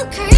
Go,